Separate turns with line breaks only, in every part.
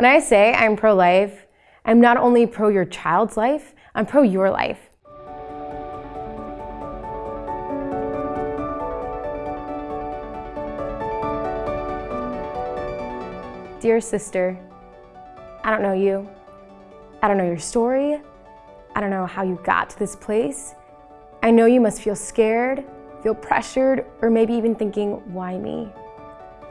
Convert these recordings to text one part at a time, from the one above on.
When I say I'm pro-life, I'm not only pro your child's life, I'm pro your life. Dear sister, I don't know you. I don't know your story. I don't know how you got to this place. I know you must feel scared, feel pressured, or maybe even thinking, why me?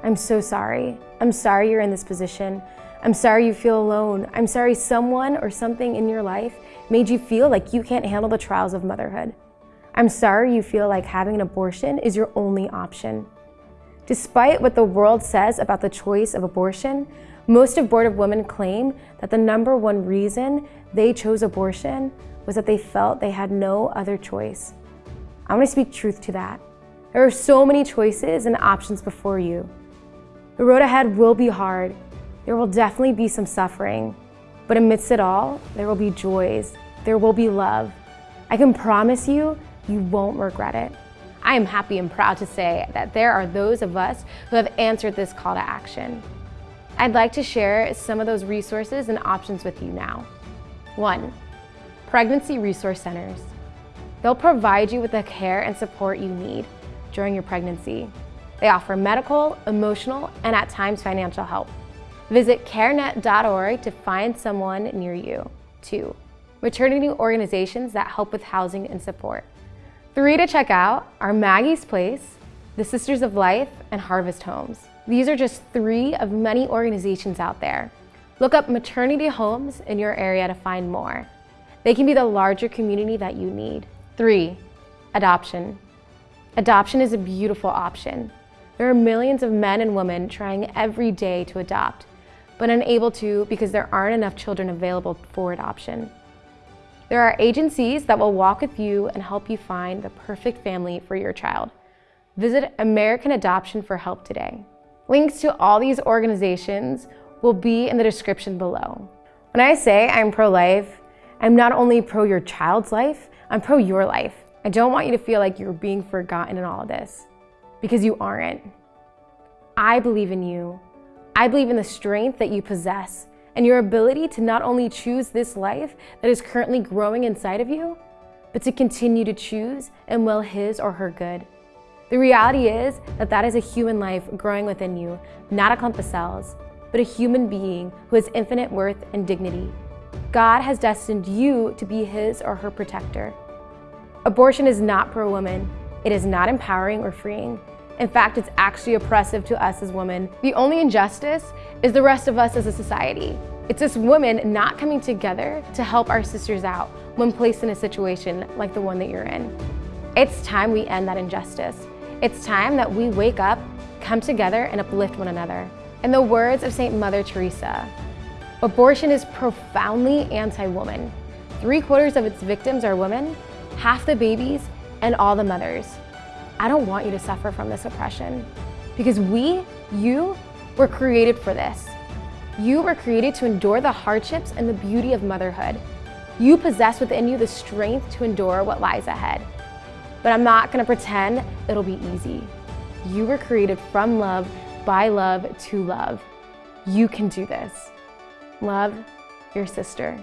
I'm so sorry. I'm sorry you're in this position. I'm sorry you feel alone. I'm sorry someone or something in your life made you feel like you can't handle the trials of motherhood. I'm sorry you feel like having an abortion is your only option. Despite what the world says about the choice of abortion, most abortive women claim that the number one reason they chose abortion was that they felt they had no other choice. I want to speak truth to that. There are so many choices and options before you. The road ahead will be hard. There will definitely be some suffering. But amidst it all, there will be joys. There will be love. I can promise you, you won't regret it. I am happy and proud to say that there are those of us who have answered this call to action. I'd like to share some of those resources and options with you now. One, pregnancy resource centers. They'll provide you with the care and support you need during your pregnancy. They offer medical, emotional, and at times financial help. Visit carenet.org to find someone near you. Two, maternity organizations that help with housing and support. Three to check out are Maggie's Place, the Sisters of Life, and Harvest Homes. These are just three of many organizations out there. Look up maternity homes in your area to find more. They can be the larger community that you need. Three, adoption. Adoption is a beautiful option. There are millions of men and women trying every day to adopt, but unable to because there aren't enough children available for adoption. There are agencies that will walk with you and help you find the perfect family for your child. Visit American Adoption for help today. Links to all these organizations will be in the description below. When I say I'm pro-life, I'm not only pro your child's life, I'm pro your life. I don't want you to feel like you're being forgotten in all of this because you aren't. I believe in you. I believe in the strength that you possess and your ability to not only choose this life that is currently growing inside of you, but to continue to choose and will his or her good. The reality is that that is a human life growing within you, not a clump of cells, but a human being who has infinite worth and dignity. God has destined you to be his or her protector. Abortion is not pro-woman. It is not empowering or freeing. In fact, it's actually oppressive to us as women. The only injustice is the rest of us as a society. It's us women not coming together to help our sisters out when placed in a situation like the one that you're in. It's time we end that injustice. It's time that we wake up, come together, and uplift one another. In the words of St. Mother Teresa, abortion is profoundly anti-woman. Three quarters of its victims are women, half the babies, and all the mothers. I don't want you to suffer from this oppression because we, you, were created for this. You were created to endure the hardships and the beauty of motherhood. You possess within you the strength to endure what lies ahead. But I'm not gonna pretend it'll be easy. You were created from love, by love, to love. You can do this. Love, your sister.